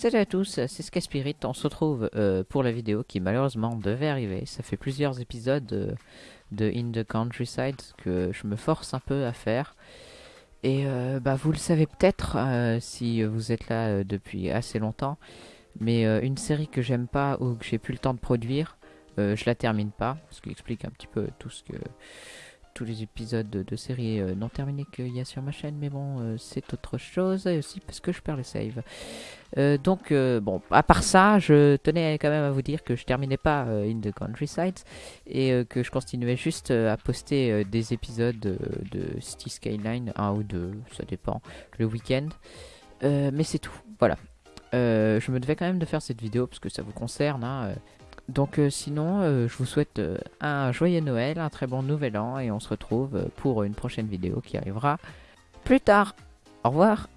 Salut à tous, c'est Skaspirit. On se retrouve euh, pour la vidéo qui malheureusement devait arriver. Ça fait plusieurs épisodes euh, de In the Countryside que je me force un peu à faire. Et euh, bah, vous le savez peut-être si vous êtes là depuis assez longtemps. Mais une série que j'aime pas ou que j'ai plus le temps de produire, je la termine pas. Ce qui explique un petit peu tout ce que tous les épisodes de, série non terminés qu'il y a sur ma chaîne, mais bon, c'est autre chose, aussi parce que je perds le save. Euh, donc, euh, bon, à part ça, je tenais quand même à vous dire que je terminais pas euh, In the Countryside et que je continuais juste à poster des épisodes de City Skyline, un ou deux, ça dépend, le week-end. mais c'est tout, voilà. je me devais quand même de faire cette vidéo parce que ça vous concerne. Hein, donc sinon, je vous souhaite un joyeux Noël, un très bon Nouvel An et on se retrouve pour une prochaine vidéo qui arrivera plus tard. Au revoir